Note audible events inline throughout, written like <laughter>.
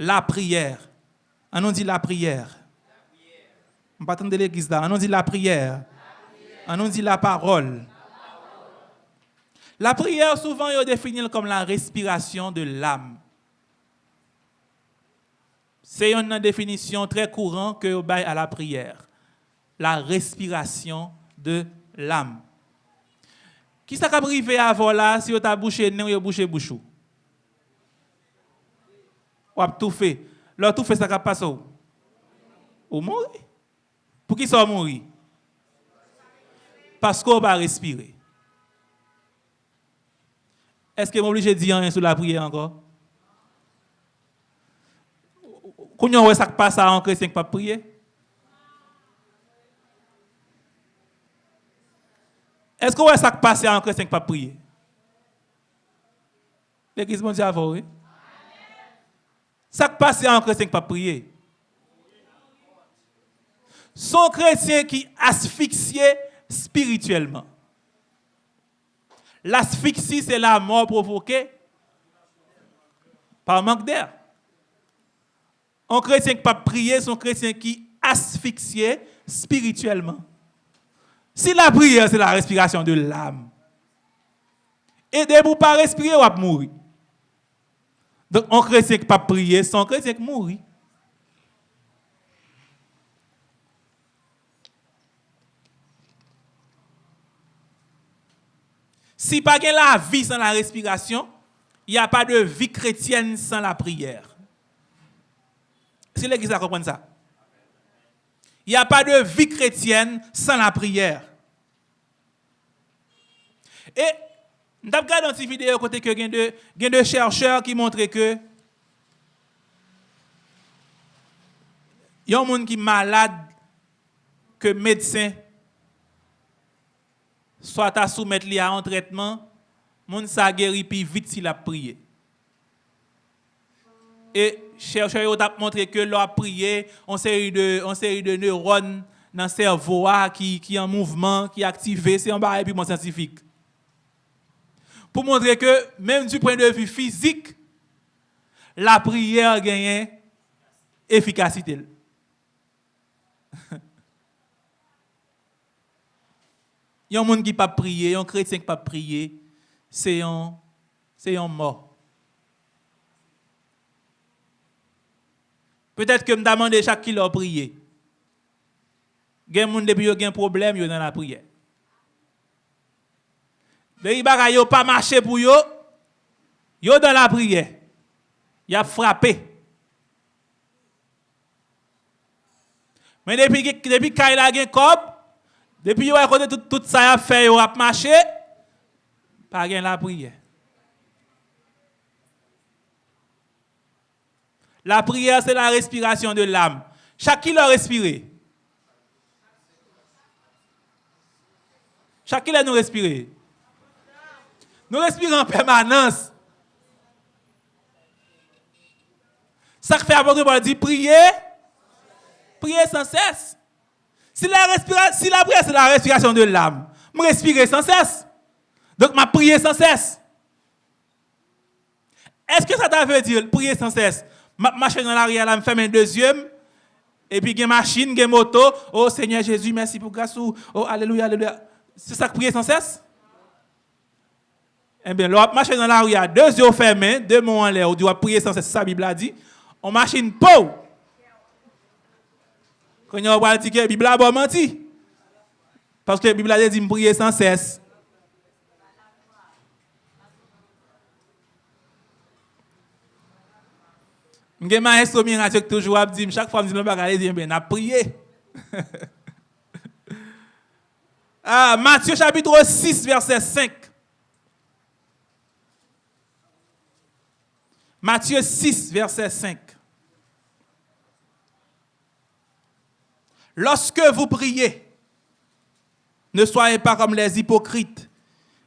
la prière. On nous dit la prière. On pas attendre l'église là. On nous dit la prière. On nous dit la parole. La prière, souvent, est définie comme la respiration de l'âme. C'est une définition très courante que vous à la prière. La respiration de l'âme. Qui ça a privé avant là si vous avez bouché nez ou bouché bouchou? Ou avez tout fait. Là tout fait ça qui passe où? Ou mourir? Pour qui ça mourir? Parce qu'on va respirer. Est-ce que je suis obligé de dire rien sur la prière encore? Quand on voit ça passe en chrétien qui pas prier? Est-ce qu'on voit ça qui passe en chrétien qui pas prier? L'église mondiale oui? Ça qui passe en chrétien qui pas prier? Son chrétien qui asphyxié spirituellement. L'asphyxie, c'est la mort provoquée par manque d'air. Un chrétien qui ne pas prier, c'est un chrétien qui asphyxié spirituellement. Si la prière, c'est la respiration de l'âme, aidez-vous pas respirer, ou à mourir. Donc, un chrétien qui pas prier, c'est un chrétien qui mourit. Si pas la vie sans la respiration, il n'y a pas de vie chrétienne sans la prière. Si l'Église a compris ça. Il n'y a pas de vie chrétienne sans la prière. Et nous avons regardé une vidéo côté que il y a de chercheurs qui montrent que il y a un monde qui est malade que médecin soit à soumettre à un traitement, moun sa guéri plus vite s'il a prié. Et chercheurs ont montré que a prié, on série de on série de neurones dans le cerveau qui qui en mouvement, qui activé, c'est un bail puis scientifique. Pour montrer que même du point de vue physique, la prière gagne efficacité. <laughs> Il y a un monde qui pas prier, un chrétien qui pas prier, c'est un c'est mort. Peut-être que me demander chaque qui leur prier. Gen moun depuis yo gen problème dans la prière. Les bagay yo pas marché pour yo, yo dans la prière. Y a frappé. Mais depuis depuis Kaila gen kob, depuis que tout, tout ça a fait, il a marché, pas rien la prière. La prière, c'est la respiration de l'âme. Qui l'a respiré? Chaque qui nous respirer. Nous respirons en permanence. Ça fait apôtre Paul dit prier, prier sans cesse. Si la, si la prière, c'est la respiration de l'âme, je respirer sans cesse. Donc, je prier sans cesse. Est-ce que ça veut dire prier sans cesse? Je marche dans l'arrière, je me ferme un deuxième, et puis il y a machine, il y a moto. Oh Seigneur Jésus, merci pour grâce. Oh Alléluia, Alléluia. C'est ça que prier sans cesse? Eh bien, l'autre marche dans l'arrière, deux yeux fermés, deux mots en l'air, on doit prier sans cesse, ça la Bible a dit. On machine pauvre. Quand on va dire que la Bible a menti. Parce que la Bible a dit prier sans cesse. Je suis maestro miracle toujours a dit chaque fois que je dis pas dire ben a prié. <laughs> ah Matthieu chapitre 6 verset 5. Matthieu 6 verset 5. Lorsque vous priez, ne soyez pas comme les hypocrites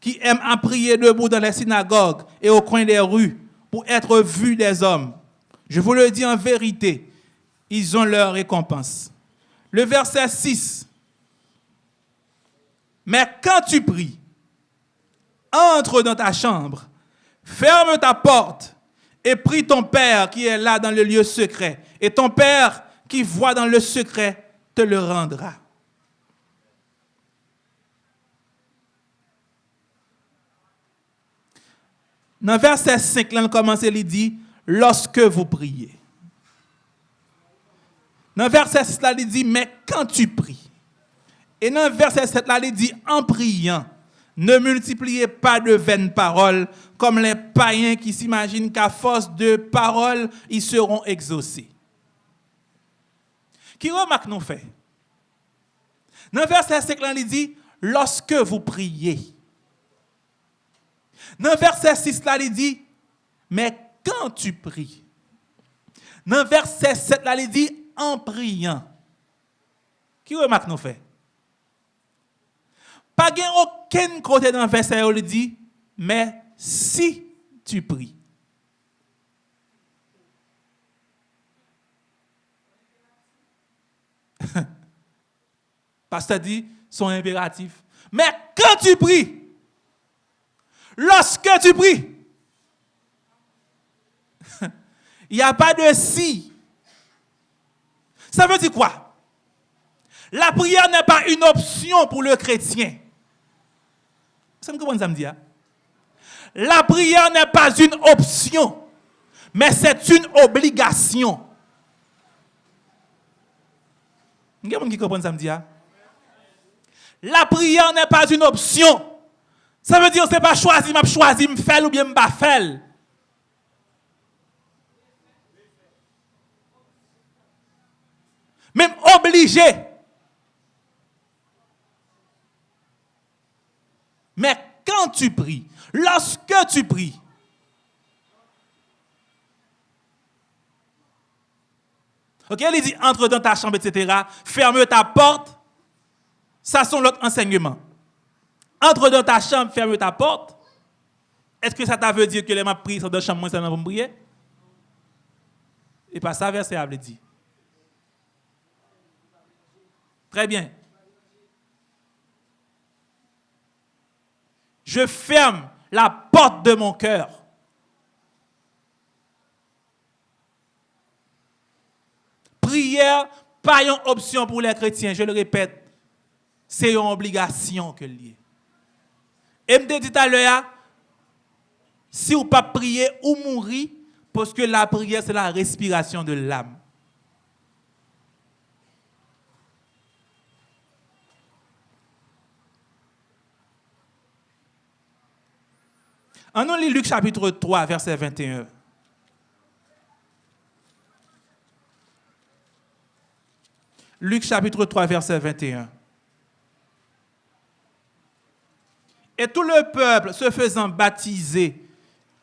qui aiment à prier debout dans les synagogues et au coin des rues pour être vus des hommes. Je vous le dis en vérité, ils ont leur récompense. Le verset 6. Mais quand tu pries, entre dans ta chambre, ferme ta porte et prie ton Père qui est là dans le lieu secret. Et ton Père qui voit dans le secret te le rendra. Dans verset 5, là, on commence, il dit, lorsque vous priez. Dans verset 6, là, il dit, mais quand tu pries. Et dans verset 7, là, il dit, en priant, ne multipliez pas de vaines paroles comme les païens qui s'imaginent qu'à force de paroles, ils seront exaucés. Qui remarque nous fait? Dans verset 5, là, il dit, lorsque vous priez. Dans verset 6, là, il dit, mais quand tu pries. Dans verset 7, là, il dit, en priant. Qui remarque nous fait? Pas aucun côté dans le verset où il dit, mais si tu pries. <laughs> Pasteur dit, son impératif. Mais quand tu pries, lorsque tu pries, <laughs> il n'y a pas de si. Ça veut dire quoi? La prière n'est pas une option pour le chrétien. Ça me comprend? La prière n'est pas une option, mais c'est une obligation. Il y a qui me dit? Hein? La prière n'est pas une option. Ça veut dire que ce n'est pas choisi, m'a choisi, me faire ou bien me pas faire. Même obligé. Mais quand tu pries, lorsque tu pries, Ok, il dit entre dans ta chambre, etc. Ferme ta porte. Ça, sont l'autre enseignement. Entre dans ta chambre, ferme ta porte. Est-ce que ça t'a veut dire que les ma prié dans la chambre, moi, ça n'a pas prier? Et pas ça, verset a dit. Très bien. Je ferme la porte de mon cœur. Prière, pas une option pour les chrétiens, je le répète, c'est une obligation que lié. Et me dit à l'heure, si vous pas prier ou mourir, parce que la prière, c'est la respiration de l'âme. En on lit Luc chapitre 3, verset 21. Luc chapitre 3, verset 21. Et tout le peuple se faisant baptiser,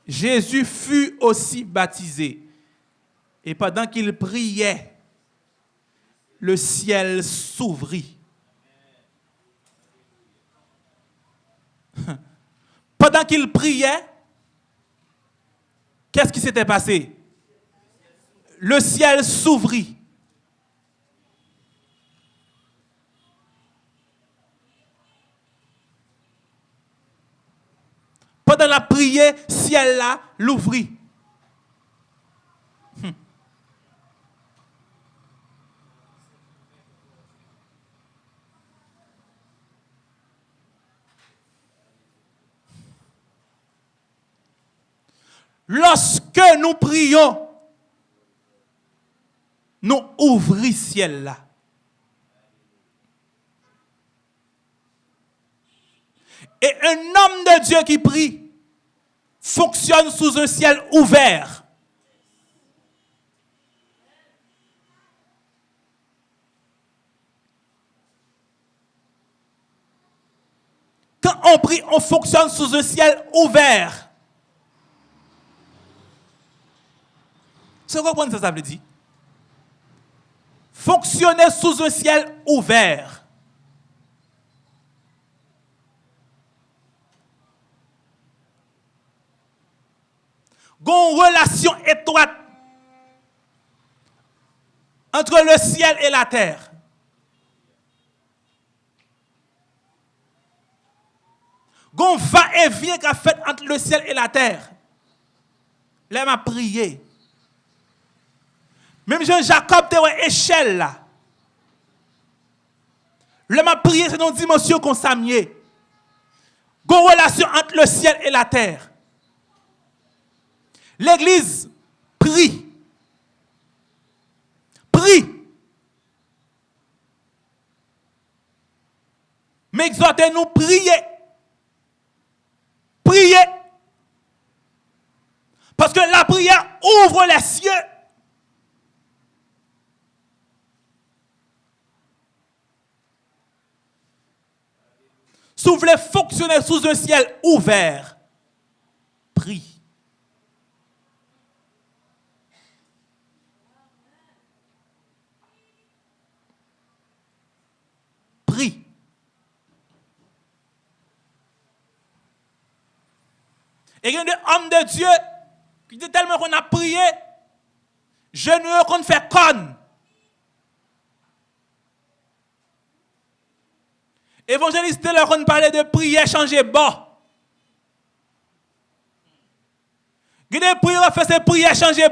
Jésus fut aussi baptisé. Et pendant qu'il priait, le ciel s'ouvrit. Qu'il priait, qu'est-ce qui s'était passé? Le ciel s'ouvrit. Pendant la prière, ciel là l'ouvrit. Lorsque nous prions, nous ouvrons ciel là. Et un homme de Dieu qui prie fonctionne sous un ciel ouvert. Quand on prie, on fonctionne sous un ciel ouvert. C'est quoi ça, ça veut dire? Fonctionner sous un ciel ouvert. une relation étroite entre le ciel et la terre. Gon va et vient qu'a fait entre le ciel et la terre. Là, m'a prié. Même Jean-Jacob, tu une échelle là. Là, m'a prié, c'est une dimension qu'on s'amie. Relation entre le ciel et la terre. L'église prie. Prie. Mais exhortez-nous prier. Prier. Parce que la prière ouvre les cieux. Si vous fonctionner sous un ciel ouvert, prie. Prie. Et il y a des hommes de Dieu qui disent tellement qu'on a prié, je ne veux qu'on fait conne. Évangéliste, là, on parlait de prière changer a des prières fait ces prières changer.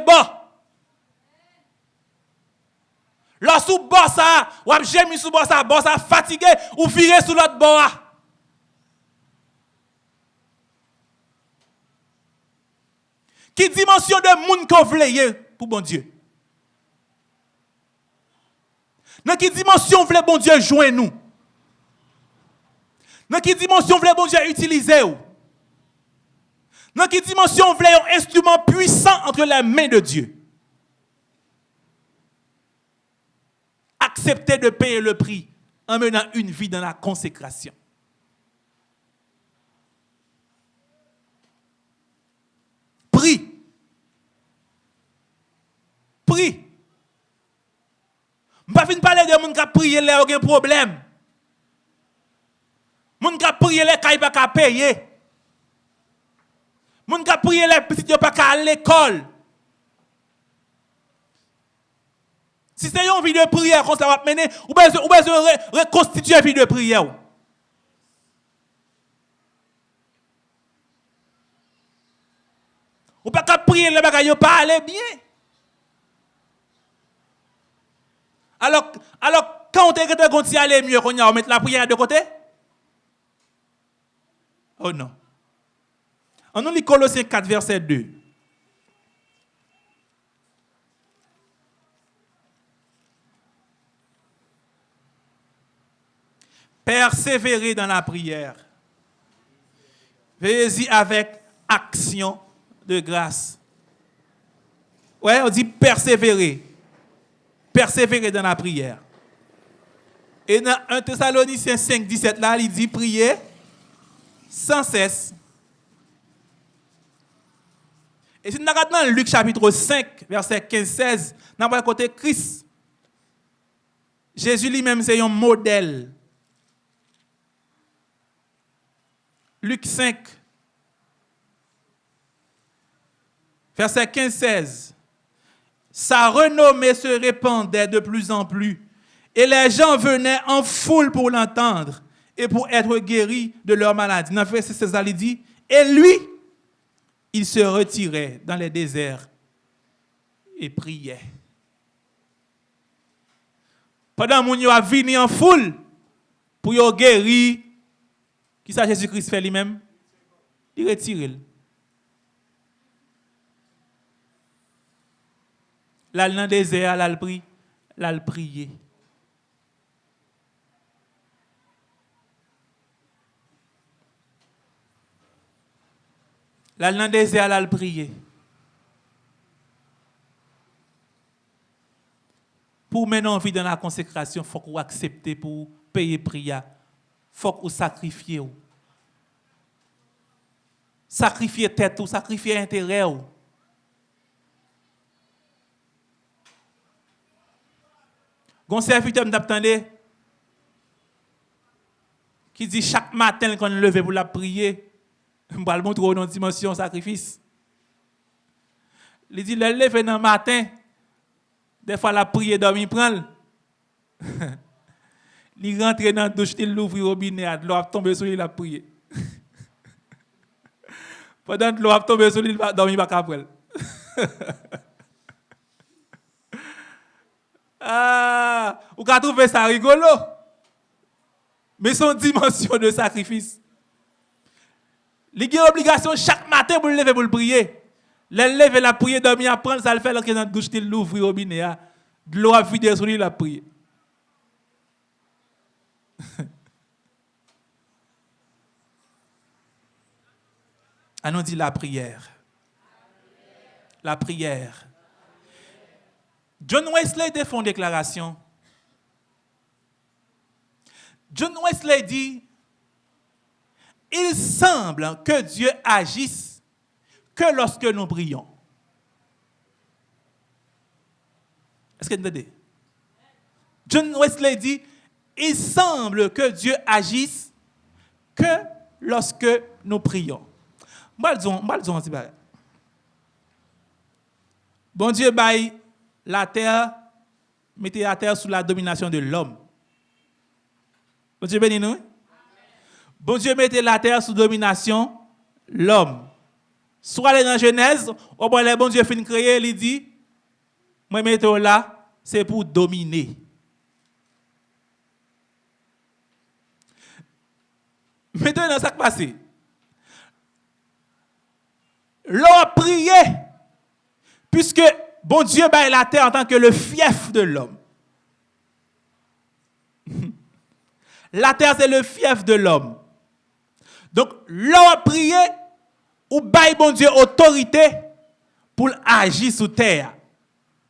Là, sous bas ça, ou j'ai sous bas ça, bas ça fatigué, ou virer sous l'autre bas. Qui dimension de monde qu'on voulez pour bon Dieu? Dans quelle dimension voulez bon Dieu joindre nous? Dans quelle dimension voulez bon utiliser Dans quelle dimension voulez un instrument puissant entre les mains de Dieu? Acceptez de payer le prix en menant une vie dans la consécration. Prie. Prie. Je ne vais pas parler de gens qui prié, là, aucun problème. Moun ka prier les kay pas payer. Moun ka prier les petits pas à l'école. Si c'est une vie de prière qu'on va mener, ou bien ou besoin reconstituer une vie de prière. Ou pas qu'à prier les bagages pas bien. Alors, alors quand on te aller mieux, on va mettre la prière de côté. Oh non. On nous lit Colossiens 4, verset 2. Persévérer dans la prière. Veillez-y avec action de grâce. Ouais, on dit persévérer. Persévérer dans la prière. Et dans 1 Thessaloniciens 5, 17, là, il dit prier sans cesse. Et si nous regardons Luc chapitre 5, verset 15-16, nous avons côté Christ. Jésus lui-même, c'est un modèle. Luc 5, verset 15-16. Sa renommée se répandait de plus en plus et les gens venaient en foule pour l'entendre et pour être guéri de leur maladie. Dans verset 16, il dit, et lui, il se retirait dans les déserts et priait. Pendant que a venu en foule pour guérir, qui ça Jésus-Christ fait lui-même? Il retire. Là, dans le désert, là, il prie, là, il priait. Là, dans le désert, là, prier. Pour mener en vie dans la consécration, il faut qu'on accepte pour payer prière. Il faut qu'on sacrifie. Sacrifier tête ou sacrifier intérêt. Gon serviteur m'attendait qui dit chaque matin qu'on levé pour la prier, je vais le montrer une dimension sacrifice. Il dit, le lever dans le matin, des fois la prière dormir prend. <laughs> il rentre dans la douche, il ouvre le robinet, l'eau a tombé sur lui, il a prié. <laughs> Pendant que l'eau a tombé sur lui, il va dormir après. <laughs> ah, ou ka trouver ça rigolo. Mais son dimension de sacrifice. Il y a obligation chaque matin pour le lever pour le prier. Le la prier, dormir, apprendre, ça le fait est dans la douche, il l'ouvre robinet. Ah. De l'eau a vidé sur lui, la prier. <laughs> Allons dit la prière. La prière. John Wesley fait une déclaration. John Wesley dit, il semble que Dieu agisse que lorsque nous prions. Est-ce que vous entendez? John Wesley dit, il semble que Dieu agisse que lorsque nous prions. Bon Dieu, baille la terre, mettez la terre sous la domination de l'homme. Bon Dieu bénis nous. Bon Dieu mettez la terre sous domination l'homme. Soit dans Genèse, au bon le bon Dieu créer, il dit, moi mettez là, c'est pour dominer. Maintenant, ça qui passe. L'on a prié, puisque bon Dieu baille la terre en tant que le fief de l'homme. <laughs> La terre, c'est le fief de l'homme. Donc, l'on a prié, ou baille bon Dieu autorité pour agir sur terre.